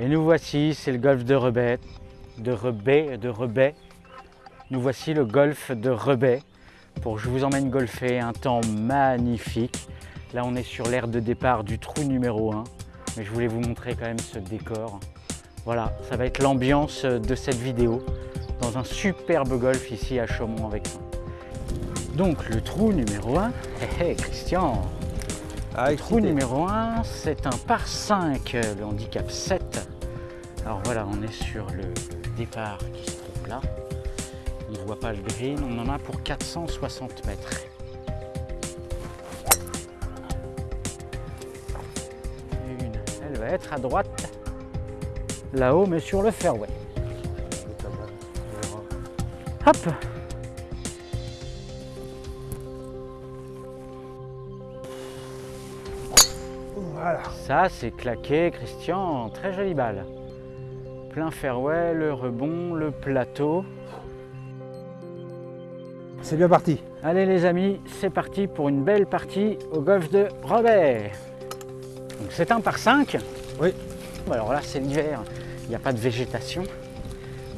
Et nous voici, c'est le golfe de Rebet, de Rebet, de Rebet. Nous voici le golfe de Rebet pour je vous emmène golfer un temps magnifique. Là, on est sur l'aire de départ du trou numéro 1, mais je voulais vous montrer quand même ce décor. Voilà, ça va être l'ambiance de cette vidéo dans un superbe golf ici à Chaumont avec ça. Donc le trou numéro 1, hé hé Christian, Ah, le trou numéro 1, c'est un par 5, le handicap 7. Alors voilà, on est sur le, le départ qui se trouve là. On ne voit pas le green, on en a pour 460 mètres. Une, elle va être à droite, là-haut, mais sur le fairway. Hop Ça, c'est claqué, Christian. Très jolie balle. Plein fairway, le rebond, le plateau. C'est bien parti. Allez les amis, c'est parti pour une belle partie au golf de Robert. Donc c'est un par 5. Oui. Alors là, c'est l'hiver. Il n'y a pas de végétation.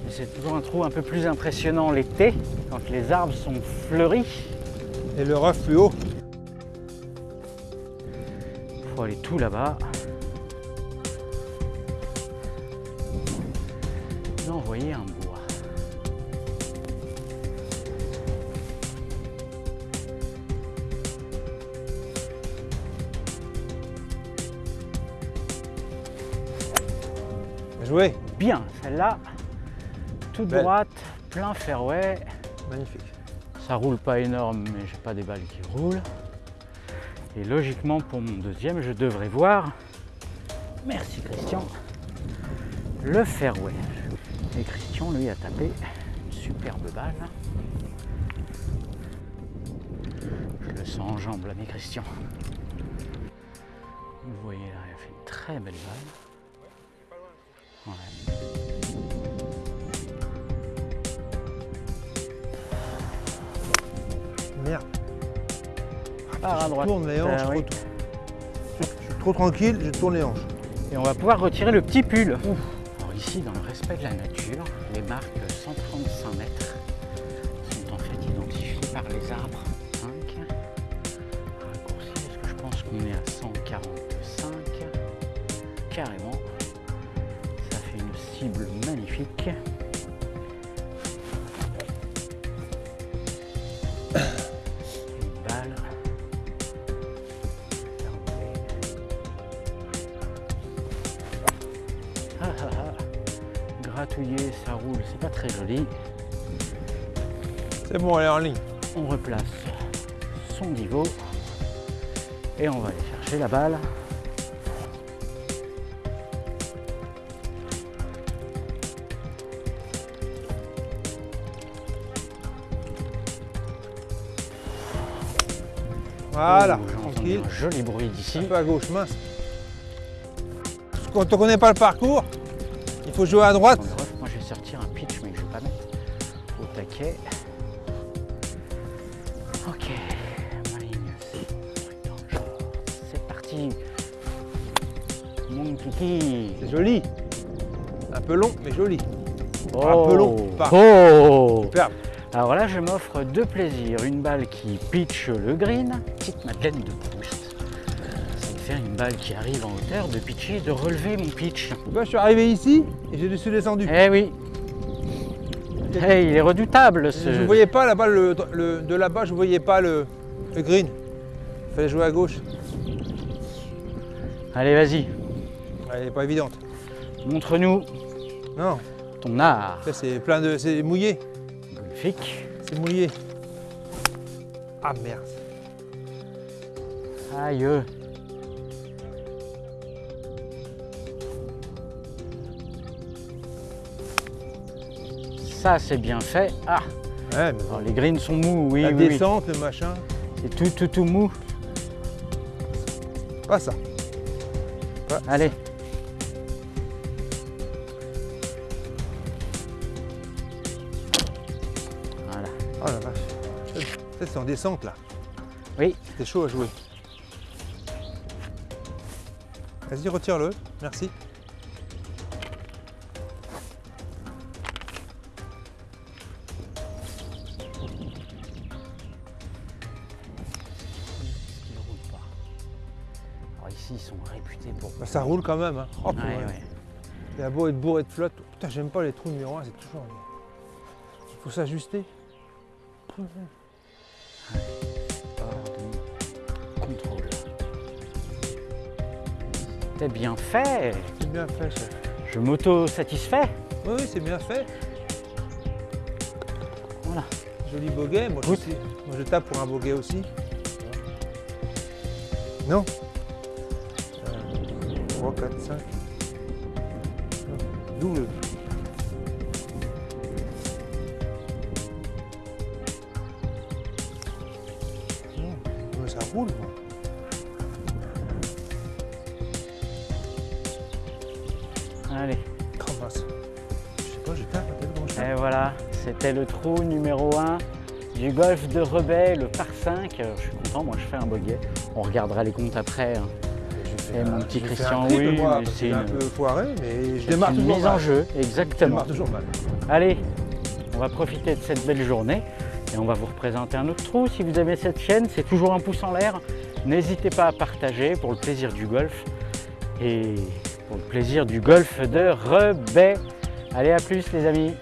Mais c'est toujours un trou un peu plus impressionnant l'été, quand les arbres sont fleuris. Et le rough plus haut. Il faut aller tout là-bas. Et envoyer un bois. Bien joué. Bien, celle-là, toute Belle. droite, plein fairway. Magnifique. Ça roule pas énorme, mais j'ai pas des balles qui roulent. Et logiquement, pour mon deuxième, je devrais voir, merci Christian, le fairway. Et Christian, lui, a tapé une superbe balle. Je le sens en jambe, l'ami Christian. Vous voyez là, il a fait une très belle balle. À je tourne les hanches Euh, oui. tôt. Je, je suis trop tranquille, je tourne les hanches. Et on va pouvoir retirer le petit pull. Alors ici, dans le respect de la nature, les marques 135 mètres sont en fait identifiées par les arbres. 5. Raccourci, parce que je pense qu'on est à 145. Carrément. Ça fait une cible magnifique. Gratouiller, ça roule, c'est pas très joli. C'est bon, elle est en ligne. On replace son niveau et on va aller chercher la balle. Voilà, Oh, tranquille. Un joli bruit d'ici. Un peu à gauche, mince. Quand on connaît pas le parcours, il faut jouer à droite. Ok, c'est parti. Mon kiki. C'est joli. Un peu long, mais joli. Oh. Un peu long, pas. Oh. Superbe. Alors là, je m'offre deux plaisirs. Une balle qui pitch le green, petite madeleine de Proust. C'est de faire une balle qui arrive en hauteur, de pitcher, de relever mon pitch. Moi, je suis arrivé ici et j'ai suis descendu. Eh oui. Il est redoutable Je ce. ne voyais pas là-bas, le, le- de là-bas, je ne voyais pas le, le green. Il fallait jouer à gauche. Allez, vas-y, Elle n'est pas évidente. montre-nous Non, ton art. c'est plein de. C'est mouillé. Magnifique. C'est mouillé. Ah merde. Aïe. Ça, c'est bien fait. Ah, Ouais, mais alors les greens sont mous, oui, la oui, oui. descente, le machin. C'est tout, tout, tout mou. Pas ça. Allez. Voilà. Oh la vache. C'est en descente là. Oui. C'est chaud à jouer. Vas-y, retire-le. Merci. Putain, bon. Bah, ça roule quand même. Hein. Oh, Ouais, ouais. ouais. Il a beau être bourré de flotte. Putain, j'aime pas les trous numéro 1, c'est toujours. Il faut s'ajuster. Contrôle. C'est bien fait. C'est bien fait, chef. Je m'auto-satisfais. Oui, oui, c'est bien fait. Voilà. Joli boguet, moi, je moi je tape pour un boguet aussi. Non 3, 4, 5. Double. Non, mais ça roule, moi. Allez. Mince. Je sais pas, je tape à telle branche. Et voilà, c'était le trou numéro 1 du golf de Rebet, le par 5. Alors, je suis content, moi je fais un boguet. On regardera les comptes après. hein. Et mon petit Christian, un oui, c'est est un une- peu foiré, mais je C'est démarre une toujours mise en jeu, Je exactement. démarre toujours mal. Allez, on va profiter de cette belle journée et on va vous représenter un autre trou. Si vous aimez cette chaîne, c'est toujours un pouce en l'air. N'hésitez pas à partager pour le plaisir du golf et pour le plaisir du golf de Rebet. Allez, à plus les amis